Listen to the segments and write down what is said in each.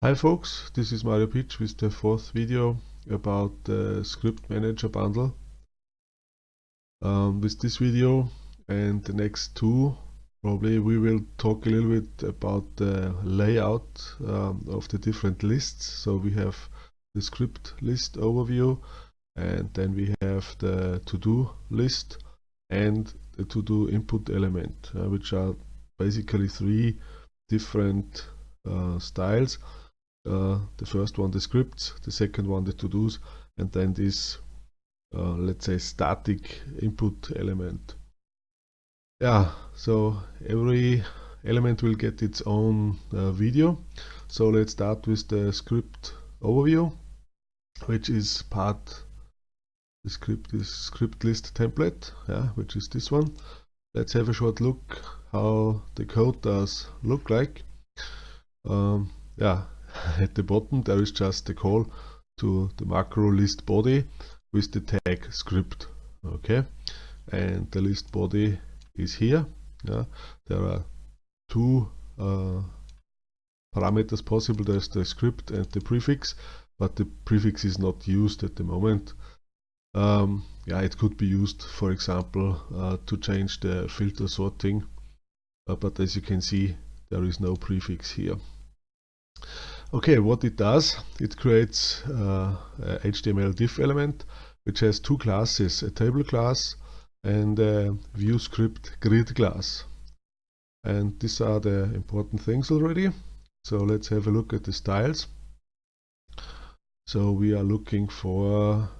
Hi folks, this is Mario Pietsch with the fourth video about the Script Manager bundle. Um, with this video and the next two, probably we will talk a little bit about the layout um, of the different lists. So we have the script list overview and then we have the to-do list and the to-do input element, uh, which are basically three different uh, styles uh, the first one the scripts, the second one the to-dos, and then this, uh, let's say, static input element. Yeah, so every element will get its own uh, video. So let's start with the script overview, which is part the script is script list template, yeah, which is this one. Let's have a short look how the code does look like. Um, yeah, at the bottom there is just the call to the macro list body with the tag script okay? And the list body is here yeah. there are two uh, parameters possible. There's the script and the prefix but the prefix is not used at the moment. Um, yeah it could be used for example uh, to change the filter sorting uh, but as you can see there is no prefix here Okay, what it does, it creates uh, a HTML div element which has two classes, a table class and a view script grid class. And these are the important things already. So let's have a look at the styles. So we are looking for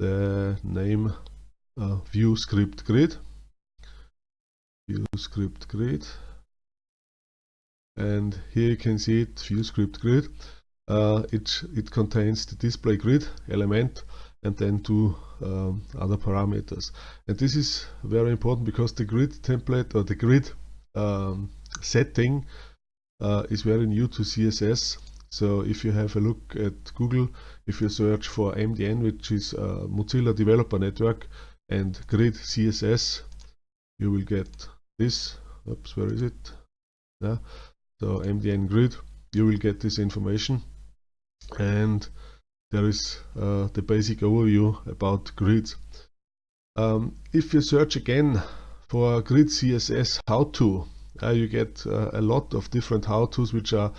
the name uh, view script grid. View script grid and here you can see it view script grid. Uh, it it contains the display grid element and then two um, other parameters. And this is very important because the grid template or the grid um, setting uh, is very new to CSS so if you have a look at Google if you search for MDN which is Mozilla Developer Network and grid CSS you will get this. Oops where is it? Yeah so MDN grid you will get this information. And there is uh, the basic overview about grids. Um, if you search again for grid CSS how-to uh, you get uh, a lot of different how-tos which are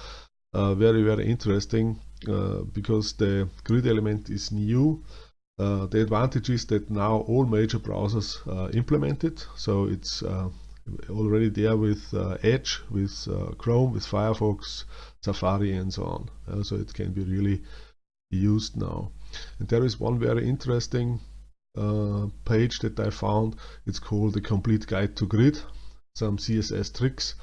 uh, very very interesting uh, because the grid element is new. Uh, the advantage is that now all major browsers implement it. So it's already there with uh, Edge, with uh, Chrome, with Firefox, Safari and so on. Uh, so it can be really used now. And there is one very interesting uh, page that I found. It's called the Complete Guide to Grid, some CSS tricks.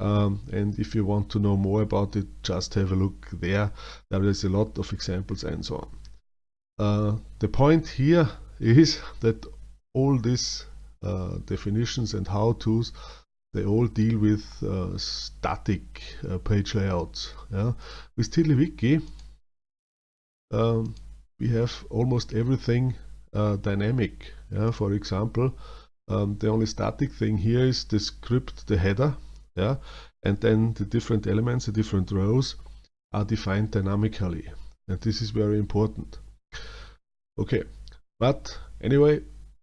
Um, and if you want to know more about it, just have a look there. There is a lot of examples and so on. Uh, the point here is that all this uh, definitions and how-tos they all deal with uh, static uh, page layouts. Yeah? With TiddlyWiki um, we have almost everything uh, dynamic. Yeah? For example, um, the only static thing here is the script, the header, yeah? and then the different elements, the different rows are defined dynamically. And this is very important. Okay, but anyway,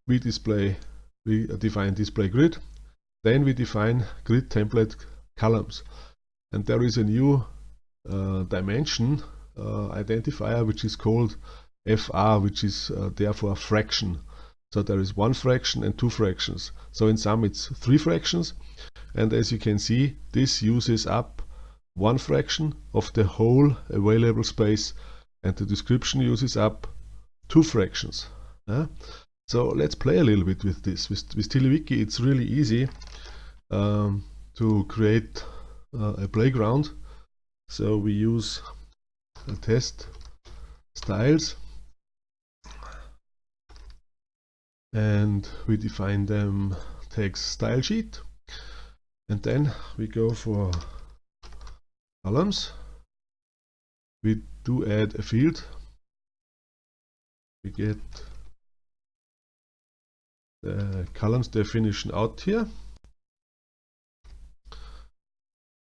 we display we define display grid. Then we define grid template columns. And there is a new uh, dimension uh, identifier which is called FR, which is uh, therefore fraction. So there is one fraction and two fractions. So in sum it's three fractions. And as you can see, this uses up one fraction of the whole available space and the description uses up two fractions. So let's play a little bit with this. With, with TiddlyWiki it's really easy um, to create uh, a playground. So we use a test styles and we define them text style sheet and then we go for columns we do add a field we get the columns definition out here.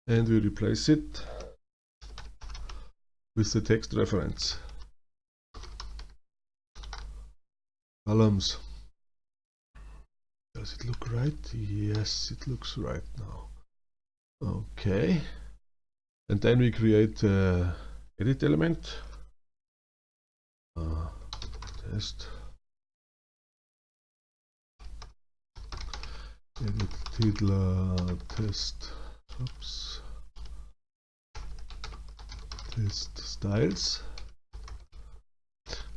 And we replace it with the text reference. Columns does it look right? Yes it looks right now. Okay. And then we create uh, edit element. Uh, test edit title test. Oops test styles.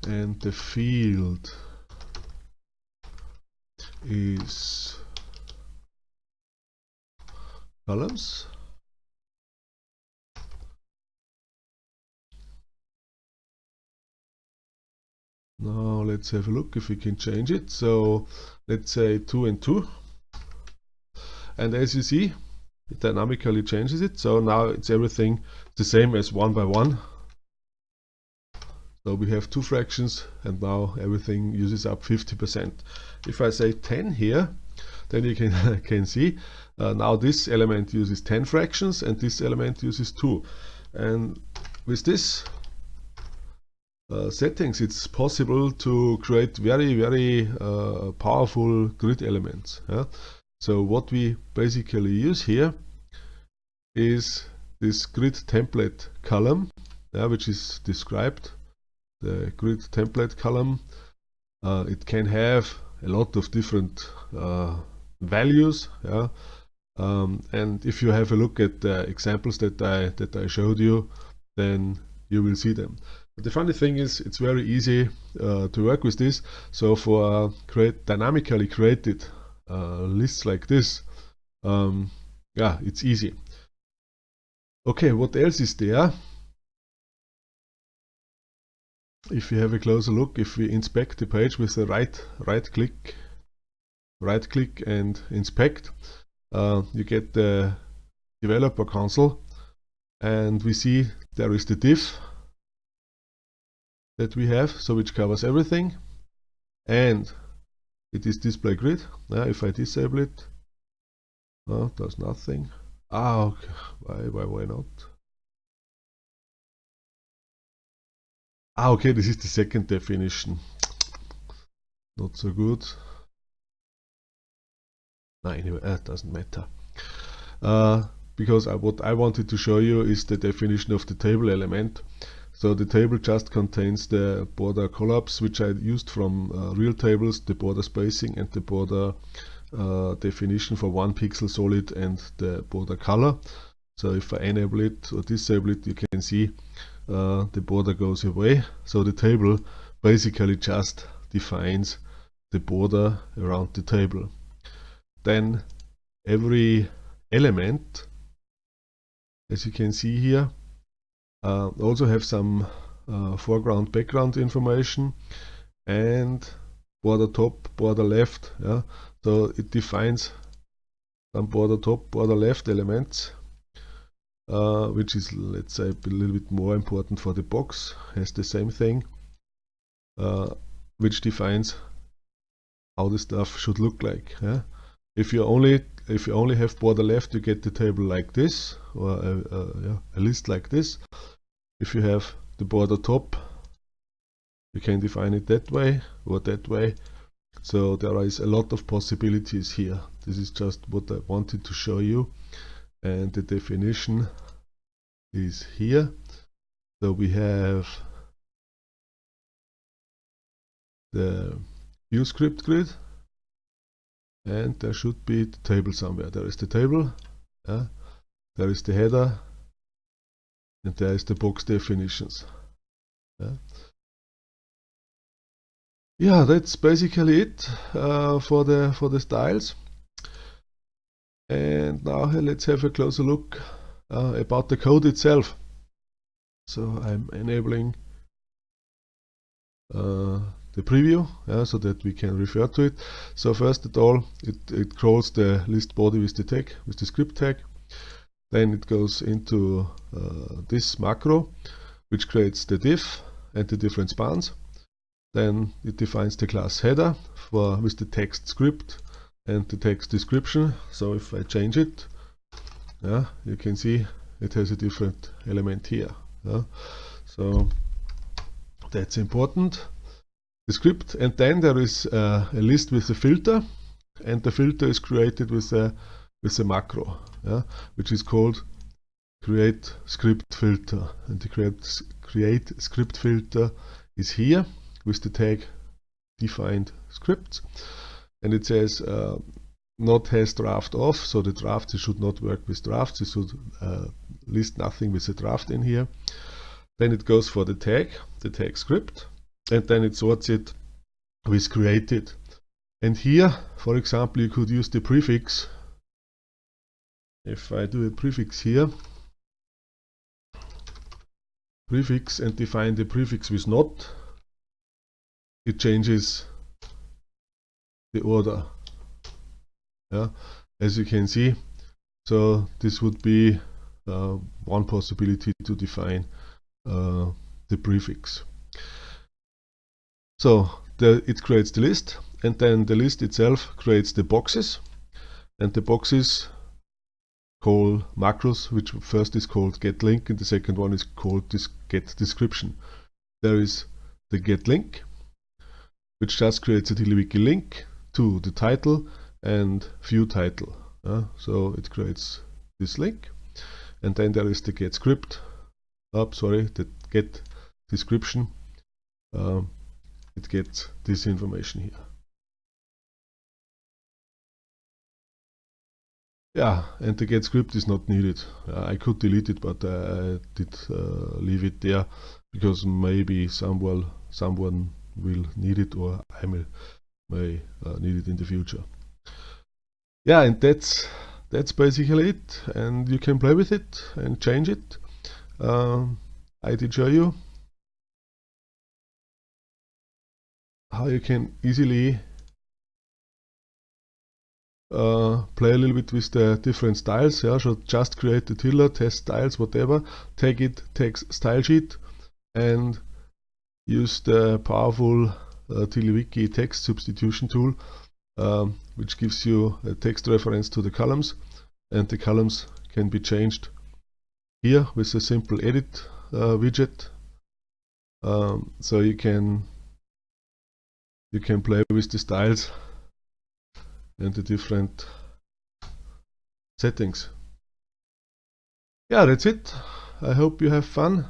And the field is columns. Now let's have a look if we can change it. So let's say 2 and 2 and as you see it dynamically changes it. So now it's everything the same as 1 by 1 so we have two fractions and now everything uses up 50% if I say 10 here then you can can see uh, now this element uses 10 fractions and this element uses 2 and with this uh, settings it's possible to create very very uh, powerful grid elements yeah? So what we basically use here is this grid template column which is described. The grid template column uh, it can have a lot of different uh, values yeah. Um, and if you have a look at the examples that I that I showed you then you will see them. But the funny thing is it's very easy uh, to work with this. So for create dynamically created lists like this um, yeah it's easy. Okay what else is there? If we have a closer look, if we inspect the page with the right right click, right click and inspect, uh, you get the developer console, and we see there is the div that we have, so which covers everything, and it is display grid. Now, if I disable it, oh, does nothing. Ah, okay. why, why, why not? Ah, okay, this is the second definition. Not so good. No, anyway, that doesn't matter. Uh, because I, what I wanted to show you is the definition of the table element. So the table just contains the border collapse, which I used from uh, real tables, the border spacing and the border uh, definition for one pixel solid and the border color. So if I enable it or disable it, you can see uh, the border goes away. So the table basically just defines the border around the table. Then every element, as you can see here, uh, also have some uh, foreground background information and border top, border left. Yeah, so it defines some border top, border left elements uh, which is let's say a little bit more important for the box has the same thing uh, which defines how the stuff should look like yeah? if you only if you only have border left you get the table like this or a, a, yeah, a list like this. If you have the border top you can define it that way or that way. So there is a lot of possibilities here. This is just what I wanted to show you. And the definition is here. So we have the view script grid and there should be the table somewhere there is the table yeah. there is the header and there is the box definitions yeah, yeah that's basically it uh, for the for the styles and now let's have a closer look uh, about the code itself. So I'm enabling uh, the preview so that we can refer to it. So first of all, it, it crawls the list body with the tag, with the script tag. Then it goes into uh, this macro, which creates the div and the different spans. Then it defines the class header for with the text script and the text description. So if I change it, yeah, you can see it has a different element here. Yeah. So that's important. The script and then there is uh, a list with a filter and the filter is created with a with a macro yeah, which is called create script filter. And the create create script filter is here with the tag defined scripts. And it says uh, not has draft off so the draft should not work with drafts it should uh, list nothing with a draft in here. Then it goes for the tag the tag script and then it sorts it with created. And here for example you could use the prefix. If I do a prefix here prefix and define the prefix with not it changes the order. Yeah as you can see so this would be uh, one possibility to define uh, the prefix so the, it creates the list and then the list itself creates the boxes and the boxes call macros which first is called get link and the second one is called this get description. There is the get link which just creates a TiddlyWiki link to the title and view title. Uh, so it creates this link and then there is the get script. Oh, sorry the get description. Um, it gets this information here Yeah, and the get script is not needed. Uh, I could delete it, but uh, I did uh, leave it there because maybe someone someone will need it or I may, may uh, need it in the future. Yeah, and that's that's basically it. And you can play with it and change it. Um, I did show you how you can easily uh, play a little bit with the different styles. Yeah, so just create the tiddler, test styles, whatever. Take it, take style sheet, and use the powerful uh, TiddlyWiki text substitution tool, um, which gives you a text reference to the columns, and the columns can be changed here with a simple edit uh, widget. Um, so you can you can play with the styles and the different settings. Yeah, that's it. I hope you have fun.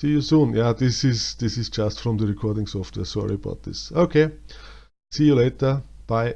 See you soon. Yeah, this is this is just from the recording software. Sorry about this. Okay. See you later. Bye.